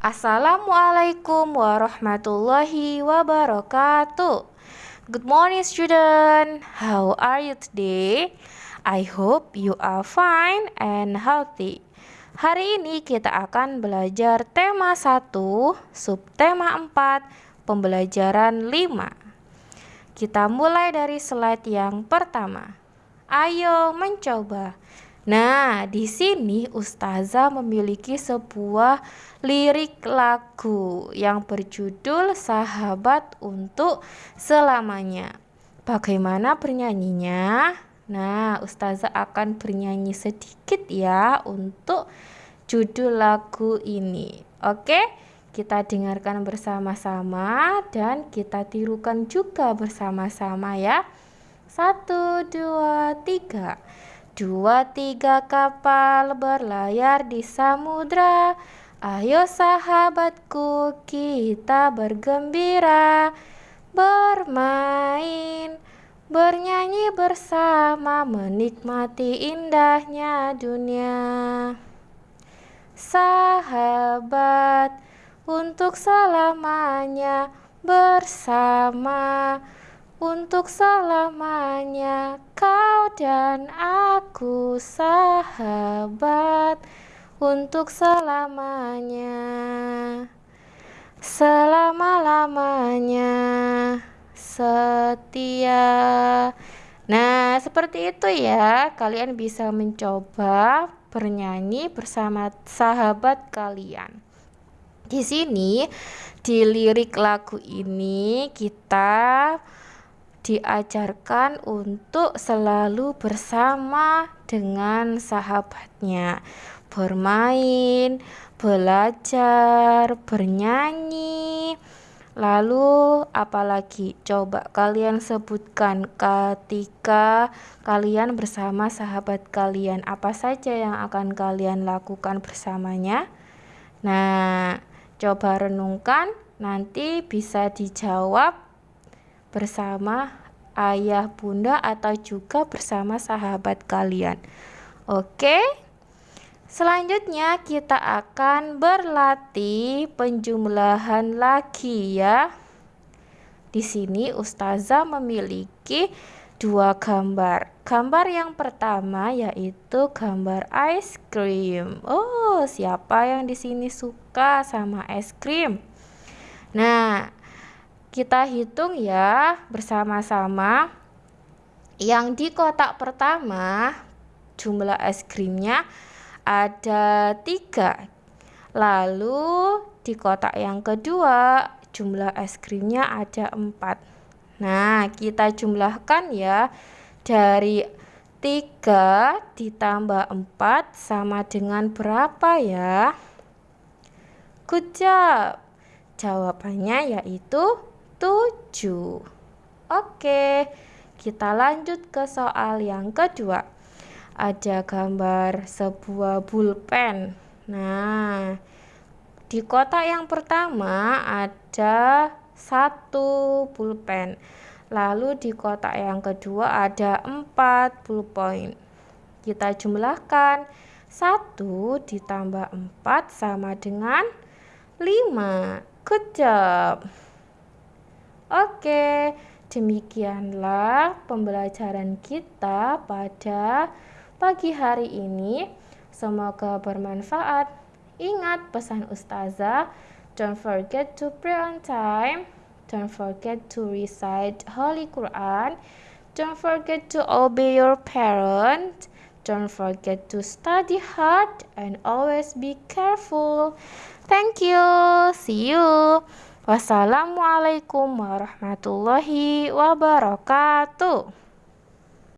Assalamualaikum warahmatullahi wabarakatuh. Good morning student. How are you today? I hope you are fine and healthy. Hari ini kita akan belajar tema 1, subtema 4, pembelajaran 5. Kita mulai dari slide yang pertama. Ayo mencoba. Nah, di sini Ustazah memiliki sebuah lirik lagu yang berjudul Sahabat untuk Selamanya. Bagaimana bernyanyinya? Nah, Ustazah akan bernyanyi sedikit ya untuk judul lagu ini. Oke, kita dengarkan bersama-sama dan kita tirukan juga bersama-sama ya. Satu, dua, tiga. Dua tiga kapal berlayar di samudra. Ayo sahabatku kita bergembira Bermain Bernyanyi bersama menikmati indahnya dunia. Sahabat untuk selamanya bersama untuk selamanya dan aku sahabat untuk selamanya selama-lamanya setia Nah, seperti itu ya. Kalian bisa mencoba bernyanyi bersama sahabat kalian. Di sini di lirik lagu ini kita diajarkan untuk selalu bersama dengan sahabatnya, bermain, belajar, bernyanyi. Lalu apalagi coba kalian sebutkan ketika kalian bersama sahabat kalian apa saja yang akan kalian lakukan bersamanya? Nah, coba renungkan nanti bisa dijawab bersama ayah, bunda, atau juga bersama sahabat kalian. Oke, selanjutnya kita akan berlatih penjumlahan lagi ya. Di sini Ustazah memiliki dua gambar. Gambar yang pertama yaitu gambar ice cream. Oh, siapa yang di sini suka sama es krim? Nah, kita hitung ya bersama-sama. Yang di kotak pertama jumlah es krimnya ada tiga. Lalu di kotak yang kedua jumlah es krimnya ada empat. Nah, kita jumlahkan ya dari tiga ditambah empat sama dengan berapa ya? Good job. Jawabannya yaitu 7. Oke, kita lanjut ke soal yang kedua. Ada gambar sebuah pulpen. Nah, di kotak yang pertama ada satu pulpen. Lalu di kotak yang kedua ada 4 pulpen. Kita jumlahkan 1 ditambah 4 sama dengan 5. Good job. Oke, demikianlah pembelajaran kita pada pagi hari ini. Semoga bermanfaat. Ingat pesan ustazah, don't forget to pray on time, don't forget to recite Holy Quran, don't forget to obey your parents, don't forget to study hard and always be careful. Thank you. See you. Wassalamualaikum warahmatullahi wabarakatuh.